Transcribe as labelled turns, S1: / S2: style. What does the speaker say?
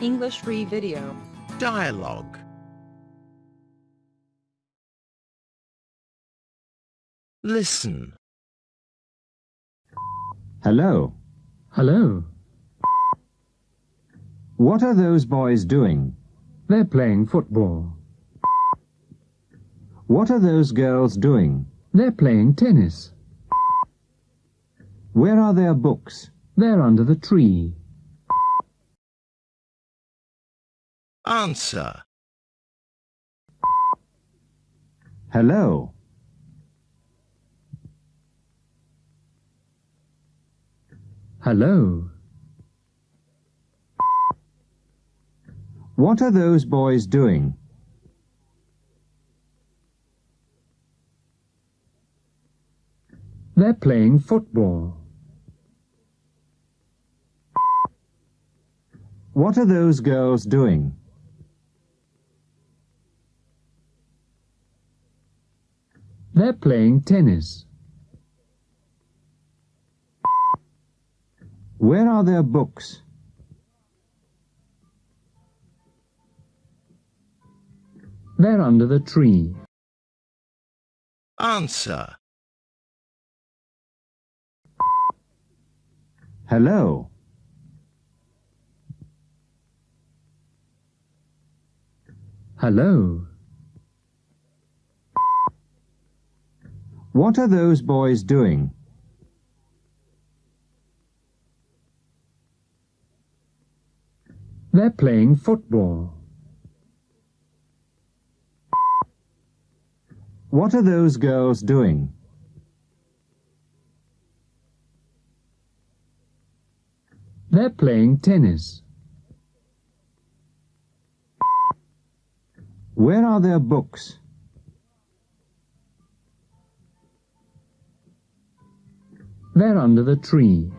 S1: English free video.
S2: Dialogue. Listen.
S3: Hello.
S4: Hello.
S3: What are those boys doing?
S4: They're playing football.
S3: What are those girls doing?
S4: They're playing tennis.
S3: Where are their books?
S4: They're under the tree.
S2: Answer.
S3: Hello.
S4: Hello.
S3: What are those boys doing?
S4: They're playing football.
S3: What are those girls doing?
S4: They're playing tennis.
S3: Where are their books?
S4: They're under the tree.
S2: Answer.
S3: Hello.
S4: Hello.
S3: What are those boys doing?
S4: They're playing football.
S3: What are those girls doing?
S4: They're playing tennis.
S3: Where are their books?
S4: They're under the tree.